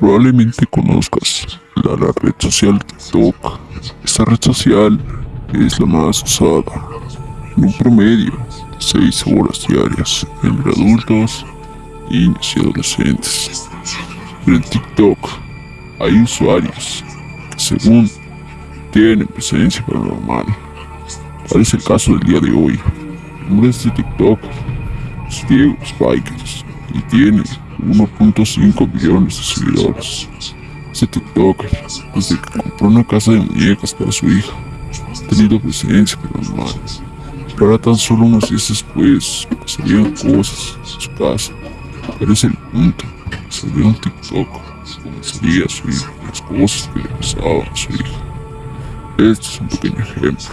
Probablemente conozcas la, red social TikTok. Esta red social es la más usada, en un promedio de 6 horas diarias entre adultos, niños y adolescentes. En TikTok hay usuarios que según tienen presencia paranormal. Tal es el caso del día de hoy. El nombre de este TikTok es Diego Spikers y tiene 1.5 millones de seguidores. Este TikToker, desde que compró una casa de muñecas para su hija, ha tenido presencia paranormal. Pero ahora tan solo unos días después pasarían cosas en su casa. Pero es el punto. Salió un TikTok comenzaría a subir las cosas que le pasaban a su hija. Este es un pequeño ejemplo.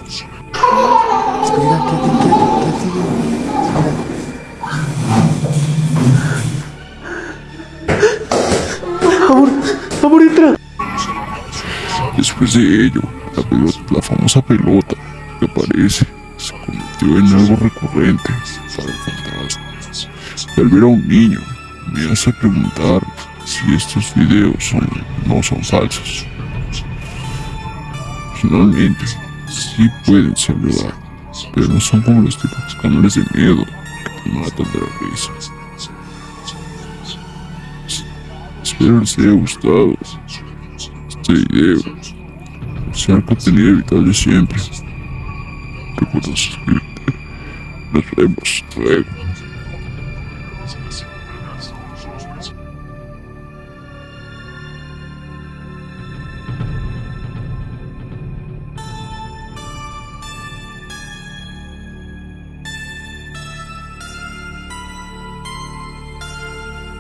Amor, entra. Después de ello, la, famosa pelota que aparece se convirtió en algo recurrente para el fantasma. Al ver a un niño, me hace preguntar si estos videos no son falsos. Finalmente, sí pueden ser verdad, pero no son como los típicos canales de miedo que te matan de la risa. Espero les haya gustado este video. Sea contenido evitable siempre. Recuerda suscribirte. Nos vemos luego.